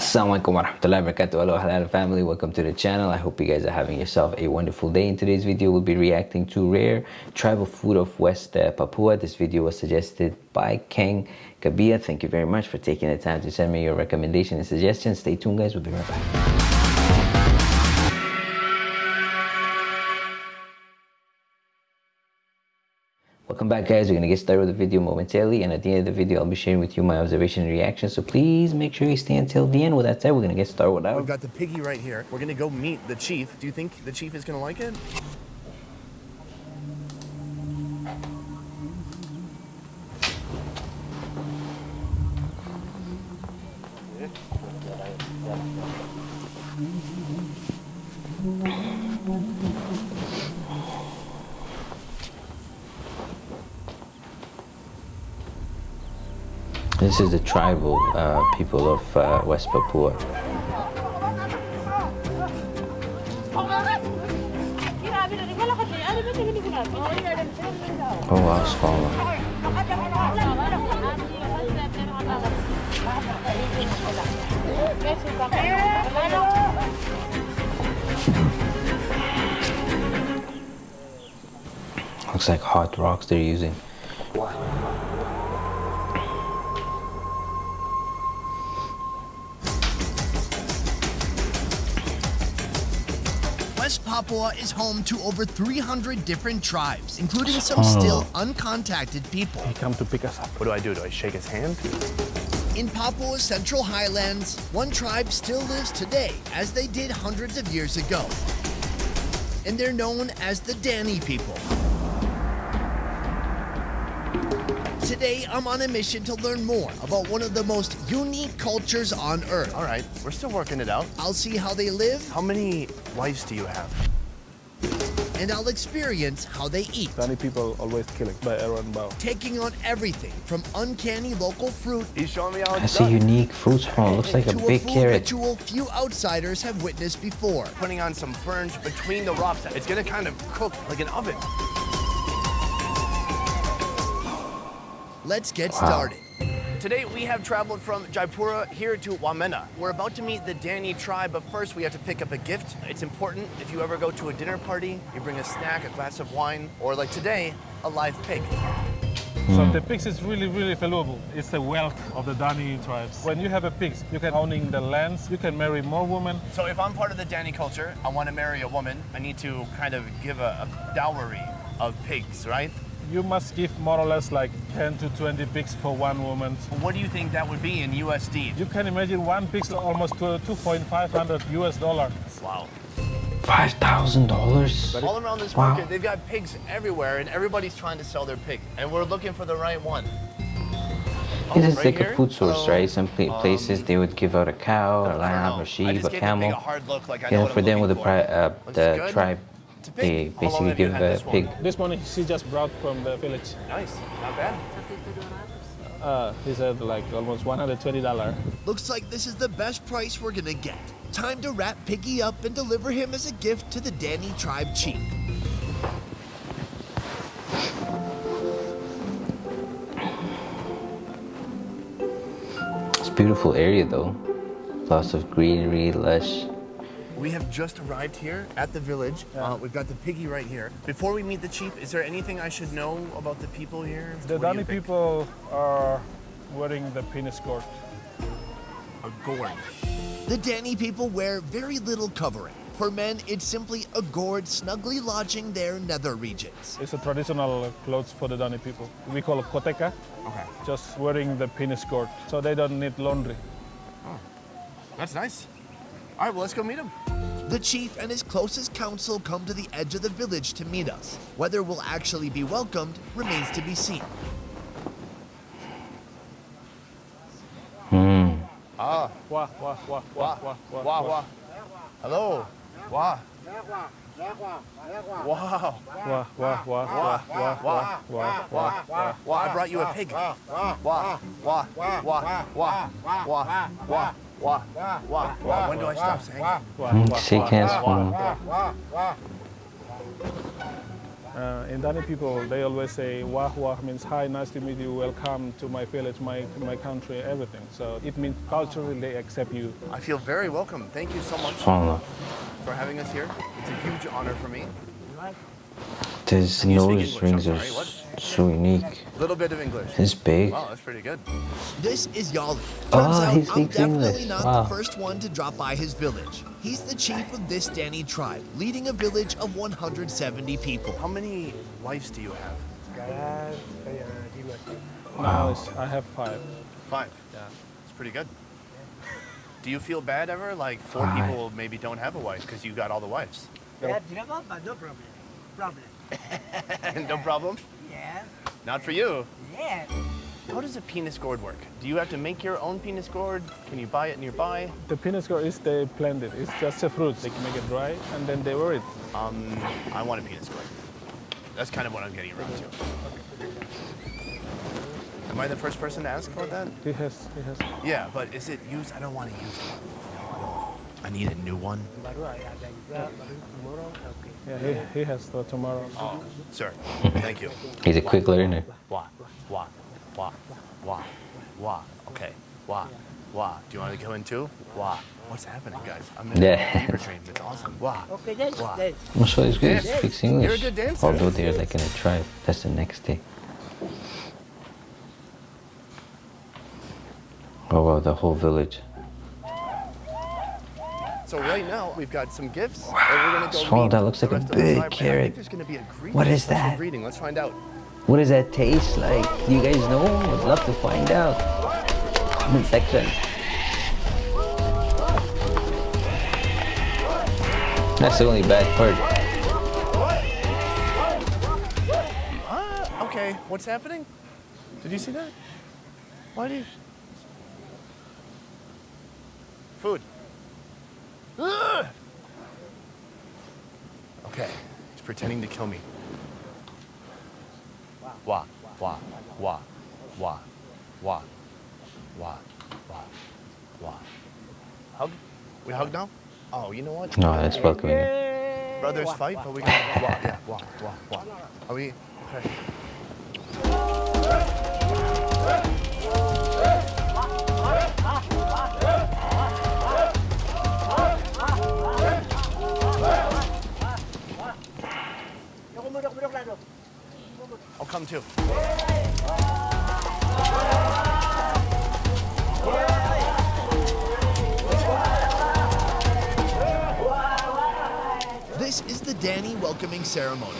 Assalamualaikum warahmatullahi wabarakatuh. Hello Halal family, welcome to the channel. I hope you guys are having yourself a wonderful day. In today's video, we'll be reacting to rare tribal food of West uh, Papua. This video was suggested by Kang Kabia. Thank you very much for taking the time to send me your recommendation and suggestions. Stay tuned guys, we'll be right back. Welcome back guys, we're going to get started with the video momentarily and at the end of the video I'll be sharing with you my observation and reaction so please make sure you stay until the end. With that said, we're going to get started with that. We've got the piggy right here. We're going to go meet the chief. Do you think the chief is going to like it? This is the tribal uh, people of uh, West Papua. Oh wow, smaller. Looks like hot rocks they're using. Papua is home to over 300 different tribes, including some Oh. still uncontacted people. He come to pick us up. What do I do? Do I shake his hand? In Papua's Central Highlands, one tribe still lives today, as they did hundreds of years ago. And they're known as the Dani people. Today, I'm on a mission to learn more about one of the most unique cultures on Earth. All right, we're still working it out. I'll see how they live, How many wives do you have? And I'll experience how they eat. Dani people always killing by arrow and bow. taking on everything from uncanny local fruit He's showing me how I it's see done. unique fruits from looks like a to big a food carrot. ritual few outsiders have witnessed before. Putting on some ferns between the rocks. It's gonna kind of cook like an oven. Let's get Wow. started. Today we have traveled from Jayapura here to Wamena. We're about to meet the Dani tribe, but first we have to pick up a gift. It's important if you ever go to a dinner party, you bring a snack, a glass of wine, or like today, a live pig. So hmm. the pigs is really, really valuable. It's the wealth of the Dani tribes. When you have a pigs, you can owning the lands, you can marry more women. So if I'm part of the Dani culture, I want to marry a woman, I need to kind of give a, a dowry of pigs, right? You must give more or less like 10 to 20 pigs for one woman. What do you think that would be in USD? You can imagine one pig is almost to 2.500 US dollar. Wow. Five thousand dollars. All around this Wow. market, they've got pigs everywhere, and everybody's trying to sell their pig, and we're looking for the right one. This is right like here? a food source, Hello? right? Some pla- places they would give out a cow, a lamb, a sheep, a gave the pig camel. a hard look, like I know Yeah, what for I'm them with the uh, the tribe, It's a they pig. How basically give had a this pig. This morning she just brought from the village. Nice, not bad. Uh, he said like almost $120. Looks like this is the best price we're gonna get. Time to wrap Piggy up and deliver him as a gift to the Dani tribe chief. It's a beautiful area though. Lots of greenery, lush. We have just arrived here at the village. Uh, we've got the piggy right here. Before we meet the chief, is there anything I should know about the people here? The What Dani people are wearing the penis gourd. A gourd. The Dani people wear very little covering. For men, it's simply a gourd snugly lodging their nether regions. It's a traditional clothes for the Dani people. We call it koteka, Okay, just wearing the penis gourd, so they don't need laundry. that's nice. All right, well, let's go meet him. The chief and his closest council come to the edge of the village to meet us. Whether we'll actually be welcomed remains to be seen. Hmm. Ah, Wah, wah, wah, wah, wah, wah, wah, wah. Hello. Wah. Wow. wah, wah, wah, wah, wah, wah, wah, wah, wah. Well, I brought you a pig. Wah, wah, wah, wah, wah, wah, wah, wah, wah, wah. When do I stop saying? it? Wah, wah, shake wah, hands wah, for him. wah. Uh, in Dani people, they always say wah wah means hi, nice to meet you, welcome to my village, my, my country, everything. So it means culturally they accept you. I feel very welcome. Thank you so much for having us here. It's a huge honor for me. His Can nose English? rings are sorry, what? s- so unique. A little bit of English. It's big. Wow, that's pretty good. This is Yali. Oh, Turns out he I'm speaks definitely English. not Wow. the first one to drop by his village. He's the chief of this Dani tribe, leading a village of 170 people. How many wives do you have? Now it's, I have five. Five. Yeah. It's pretty good. Do you feel bad ever? Like four Five. people maybe don't have a wife because you got all the wives. Yeah, tidak apa-apa, no problem. Problem. no problem. Yeah, Not for you. yeah. How does a penis gourd work? Do you have to make your own penis gourd? Can you buy it nearby? The penis gourd is they plant it. It's just a fruit. They can make it dry and then they wear it. Um, I want a penis gourd. That's kind of what I'm getting around to. Am I the first person to ask about that? He has, he has. Yeah, but is it used? I don't want to use one. No, I need a new one. Baru ada juga, baru tomorrow, okay. Yeah, he, he has for tomorrow. Oh, sir. Thank you. He's a quick learner. Wah, wah, wah, wah, wah. Okay, wah, wah. Do you want to go in too? Wah. What's happening, guys? I'm in Yeah. a fever dream. It's awesome. Wah. Okay, then, Wow. then. Also, he's good. He Yeah. speaks You're a English. good dancer. Although they're like in a tribe. That's the next day. Oh wow, the whole village. So right now we've got some gifts. and we're gonna go that looks like a rest of the big tribe, and I carrot. think there's gonna be a. What is that? Greeting. Let's find out. What does that taste like? Do you guys know? Would love to find out. Comment section. That's the only bad part. Ah, okay. What's happening? Did you see that? Why do you? Food. Okay. He's pretending to kill me. Wah, wah, wah, wah, wah, wah, wah, wah. Hug? We hug now? Oh, you know what? No, that's welcoming. Brothers fight, but we got wah, yeah, wah, wah, wah. Are we okay? Ceremony.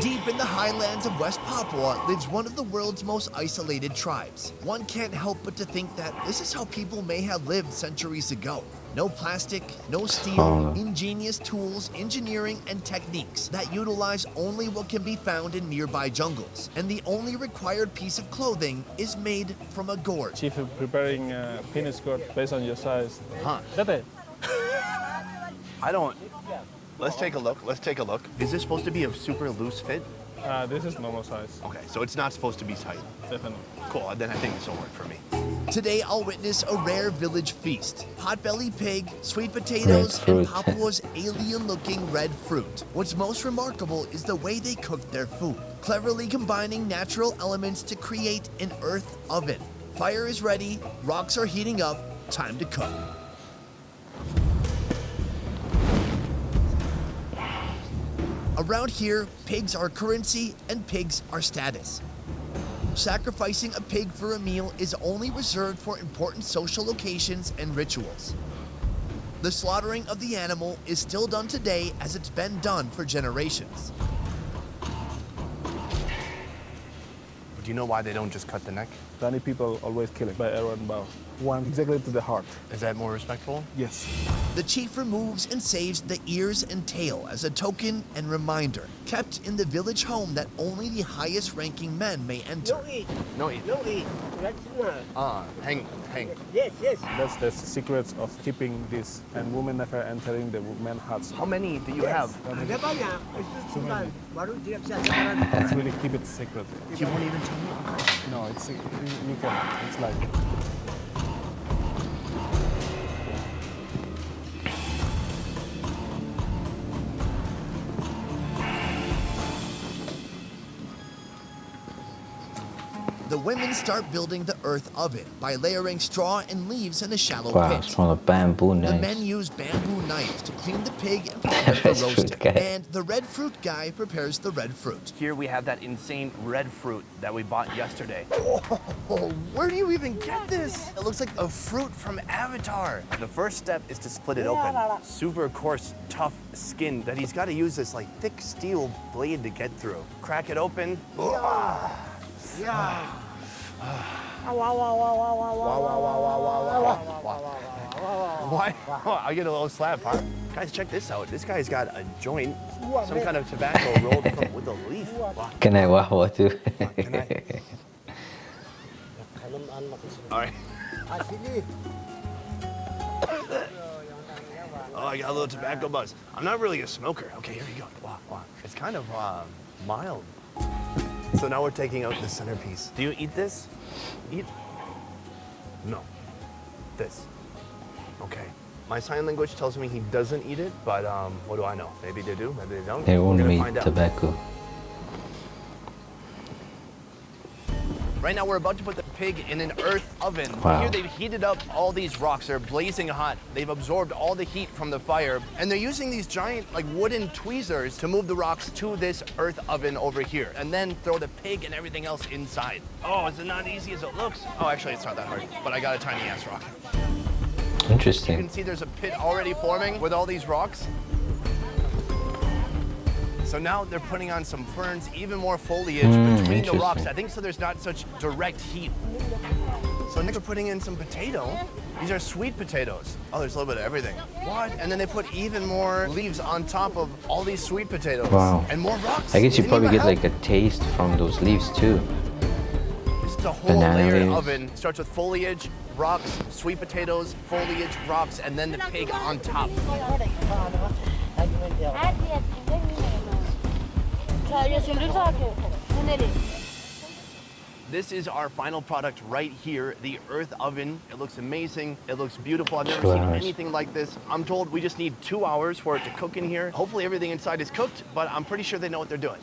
Deep in the highlands of West Papua lives one of the world's most isolated tribes. One can't help but to think that this is how people may have lived centuries ago. No plastic, no steel, Oh. ingenious tools, engineering, and techniques that utilize only what can be found in nearby jungles. And the only required piece of clothing is made from a gourd. Chief is preparing uh, penis gourd based on your size. Huh. That's. I don't. Let's take a look. Let's take a look. Is this supposed to be a super loose fit? Uh, this is normal size, Okay, so it's not supposed to be tight. definitely. Cool. Then I think this will work for me. Today, I'll witness a rare village feast potbelly pig, sweet potatoes, and. Papua's alien looking red fruit. What's most remarkable is the way they cook their food, cleverly combining natural elements to create an earth oven. Fire is ready, rocks are heating up, time to cook. Around here, pigs are currency and pigs are status. Sacrificing a pig for a meal is only reserved for important social occasions and rituals. The slaughtering of the animal is still done today as it's been done for generations. Do you know why they don't just cut the neck? Dani people always kill it by arrow and bow. One exactly to the heart. Is that more respectful? Yes. The chief removes and saves the ears and tail as a token and reminder, kept in the village home that only the highest ranking men may enter. No eat, No, eat. no eat. Traditional. Ah, hang, hang. Yes, yes. That's the secrets of keeping this. And women never entering the men's huts. How many do you have? Ada banyak. Itu simpan. Baru tidak bisa sekarang. Let's really keep it secret. You won't even tell me. No, it's you you can. It's like the women start building the earth oven by layering straw and leaves in a shallow Wow, pit. it's from a bamboo The men use bamboo knives to clean the pig and prepare for Red roasting. And the red fruit guy prepares the red fruit. Here we have that insane red fruit that we bought yesterday. Oh, where do you even get this? It looks like a fruit from Avatar. The first step is to split it open. Super coarse, tough skin that he's got to use this like thick steel blade to get through. Crack it open. Why? I get a little slap, huh? Guys, check this out. This guy's got a joint, some kind of tobacco rolled from, with a leaf. Can I wawa too? Can I? All right. Ah. Oh, I got a little tobacco buzz. I'm not really a smoker. Okay, here you go. Wow, wow. It's kind of uh, mild. So now we're taking out the centerpiece. Do you eat this? Eat? No. This. Okay. My sign language tells me he doesn't eat it, but um, what do I know? Maybe they do, maybe they don't. they We're won't eat tobacco. out. Right now, we're about to put the pig in an earth oven. Wow. Here, they've heated up all these rocks. They're blazing hot. They've absorbed all the heat from the fire, and they're using these giant, like, wooden tweezers to move the rocks to this earth oven over here, and then throw the pig and everything else inside. Oh, is it not easy as it looks? Oh, actually, it's not that hard, but I got a tiny ass rock. Interesting. You can see there's a pit already forming with all these rocks. So now they're putting on some ferns, even more foliage Mm, between the rocks. I think so there's not such direct heat. So next we're putting in some potato. These are sweet potatoes. Oh, there's a little bit of everything. What? And then they put even more leaves on top of all these sweet potatoes. Wow. And more rocks. I guess you probably even get like a taste from those leaves too. help. It's a whole banana layer leaves. oven. Starts with foliage, rocks, sweet potatoes, foliage, rocks, and then the pig on top. This is our final product right here, the earth oven. It looks amazing. It looks beautiful. I've never Two seen hours. anything like this. I'm told we just need two hours for it to cook in here. Hopefully everything inside is cooked, but I'm pretty sure they know what they're doing.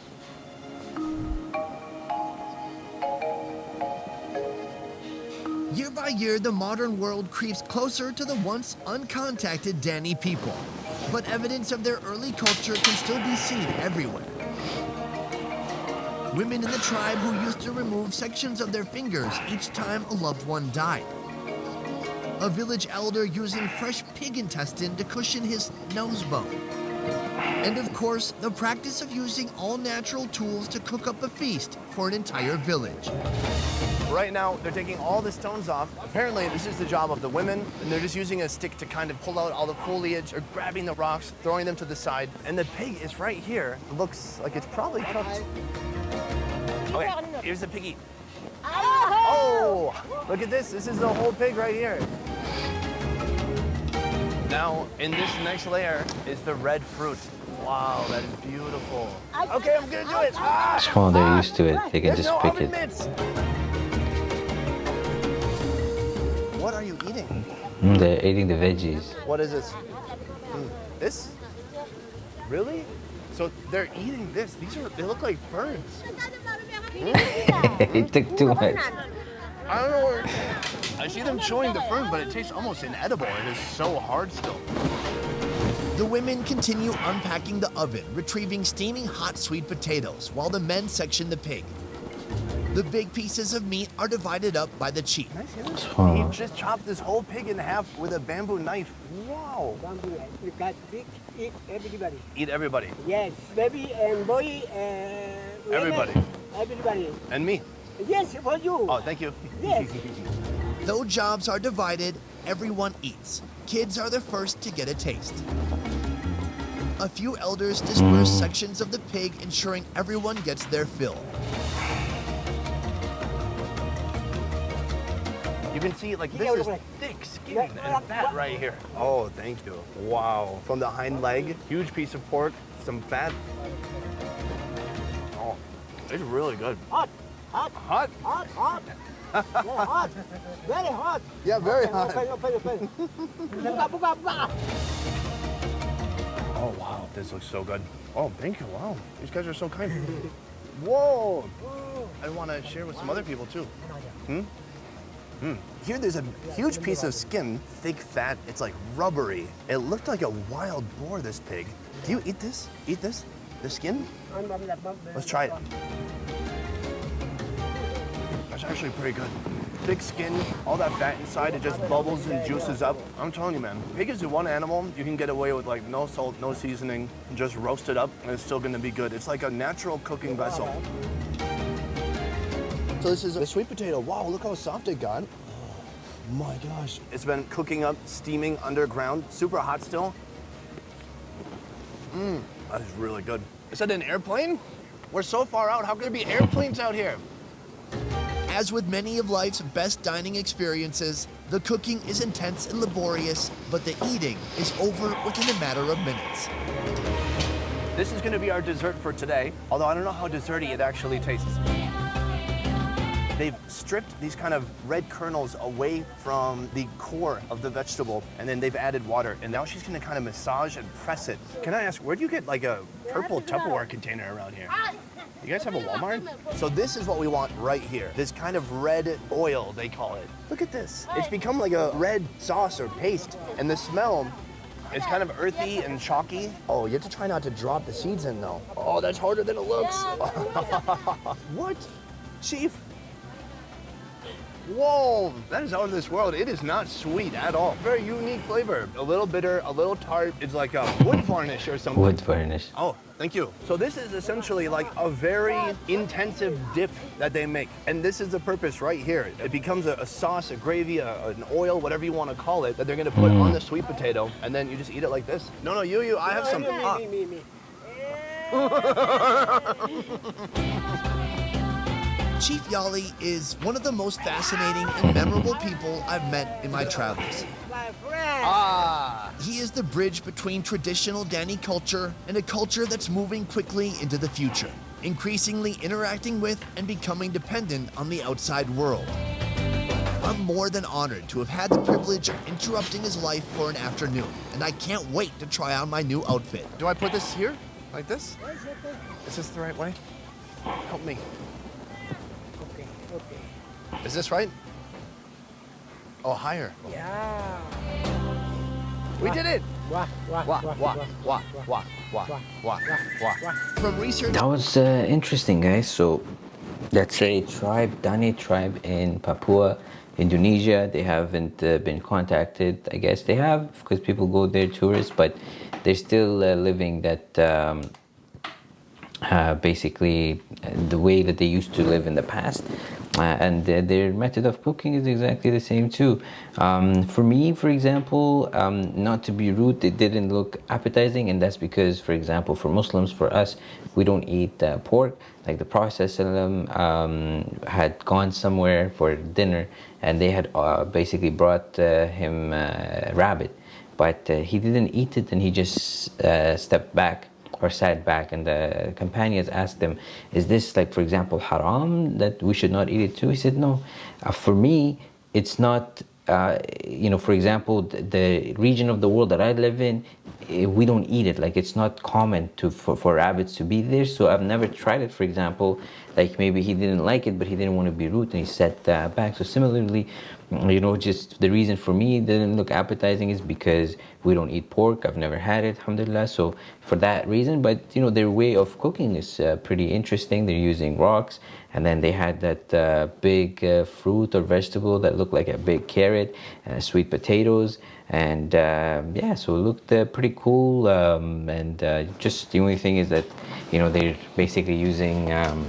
Year by year, the modern world creeps closer to the once uncontacted Dani people. But evidence of their early culture can still be seen everywhere. Women in the tribe who used to remove sections of their fingers each time a loved one died. A village elder using fresh pig intestine to cushion his nose bone. And of course, the practice of using all natural tools to cook up a feast for an entire village. Right now, they're taking all the stones off. Apparently, this is the job of the women, and they're just using a stick to kind of pull out all the foliage or grabbing the rocks, throwing them to the side. And the pig is right here. It looks like it's probably cooked. Okay, here's the piggy. Oh, look at this. This is the whole pig right here. Now, in this next layer is the red fruit. Wow, that is beautiful. Okay, I'm gonna do it. Ah! So they're used to it. They can There's just no pick it. mitts. What are you eating? Mm, they're eating the veggies. What is this? Mm, This? Really? So they're eating this. These are they look like ferns. It took too much. I don't know where. I see them chewing the fern, but it tastes almost inedible. It is so hard still. The women continue unpacking the oven, retrieving steaming hot sweet potatoes, while the men section the pig. The big pieces of meat are divided up by the chief. Can I see this? He just chopped this whole pig in half with a bamboo knife. Wow. Bamboo, you got big, eat everybody. Eat everybody. Yes, baby and boy and women, Everybody. Everybody. And me. Yes, for you. Oh, thank you. Yes. Though jobs are divided, everyone eats. Kids are the first to get a taste. A few elders disperse sections of the pig, ensuring everyone gets their fill. You can see, like, this is thick skin and fat right here. Oh, thank you. Wow. From the hind leg, huge piece of pork, some fat. It's really good. Hot, hot, Hot? hot, hot. yeah, hot. Very hot. Yeah, very Open, open, open. buka, buka, buka. Oh, wow. This looks so good. Oh, thank you. Wow. These guys are so kind. Whoa. I want to share with some other people, too. Hmm. Here there's a huge piece of skin, thick fat, it's like rubbery. It looked like a wild boar, this pig. Do you eat this? Eat this? The skin? Let's try it. Actually pretty good. Thick skin, all that fat inside, it just bubbles and juices up. I'm telling you, man, pig is the one animal you can get away with like no salt, no seasoning, just roast it up, and it's still gonna be good. It's like a natural cooking vessel. So this is a sweet potato. Wow, look how soft it got. Oh my gosh. It's been cooking up, steaming underground, super hot still. Mmm, that is really good. Is that an airplane? We're so far out, how could there be airplanes out here? As with many of life's best dining experiences, the cooking is intense and laborious, but the eating is over within a matter of minutes. This is gonna be our dessert for today, although I don't know how desserty it actually tastes. They've stripped these kind of red kernels away from the core of the vegetable, and then they've added water. And now she's gonna kind of massage and press it. Can I ask, where do you get like a purple Tupperware container around here? You guys have a Walmart? So this is what we want right here. This kind of red oil, they call it. Look at this. It's become like a red sauce or paste. And the smell it's kind of earthy and chalky. Oh, you have to try not to drop the seeds in though. Oh, that's harder than it looks. what? Chief? Whoa, that is out of this world. It is not sweet at all. Very unique flavor. A little bitter, a little tart. It's like a wood varnish or something. Wood varnish. Oh, thank you. So this is essentially like a very intensive dip that they make. And this is the purpose right here. It becomes a, a sauce, a gravy, a, an oil, whatever you want to call it, that they're gonna put on the sweet potato. And then you just eat it like this. No, no, you, you, I have some. Ah. Me, me, me. Chief Yali is one of the most fascinating and memorable people I've met in my travels. Ah. He is the bridge between traditional Dani culture and a culture that's moving quickly into the future, increasingly interacting with and becoming dependent on the outside world. I'm more than honored to have had the privilege of interrupting his life for an afternoon, and I can't wait to try on my new outfit. Do I put this here? Like this? Is this the right way? Help me. Okay. Is this right? Oh, higher. Yeah. We did it. Wah, wah, wah, From research. That was uh, interesting, guys. So that's a tribe, Dani tribe in Papua, Indonesia. They haven't uh, been contacted. I guess they have because people go there tourists, but they're still uh, living that um, uh, basically the way that they used to live in the past and uh, their method of cooking is exactly the same too. Um, for me for example um, not to be rude it didn't look appetizing and that's because for example for Muslims for us we don't eat uh, pork. Like the Prophet um, had gone somewhere for dinner and they had uh, basically brought uh, him uh, rabbit. But uh, he didn't eat it and he just stepped back or sat back and the companions asked him is this like for example haram that we should not eat it too? He said no. Uh, for me it's not uh, you know for example the, the region of the world that i live in eh, we don't eat it. Like it's not common to for, for rabbits to be there. So i've never tried it for example. Like maybe he didn't like it but he didn't want to be rude and he sat uh, back. So similarly you know just the reason for me didn't look appetizing is because we don't eat pork. I've never had it alhamdulillah. So for that reason but you know their way of cooking is uh, pretty interesting. They're using rocks and then they had that uh, big uh, fruit or vegetable that looked like a big carrot uh, sweet potatoes. And um, yeah so it looked uh, pretty cool. Um, and uh, just the only thing is that you know they're basically using um,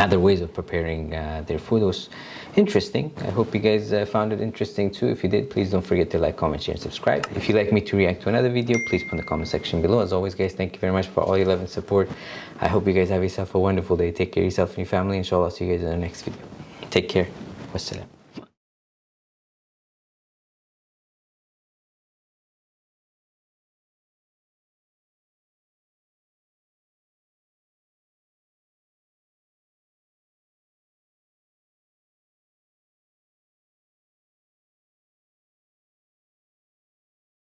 other ways of preparing uh, their food was interesting. I hope you guys uh, found it interesting too. If you did, please don't forget to like, comment, share, and subscribe. If you'd like me to react to another video, please put in the comment section below. As always, guys, thank you very much for all your love and support. I hope you guys have yourself a wonderful day. Take care of yourself and your family. Inshallah, I'll see you guys in the next video. Take care. Wassalam.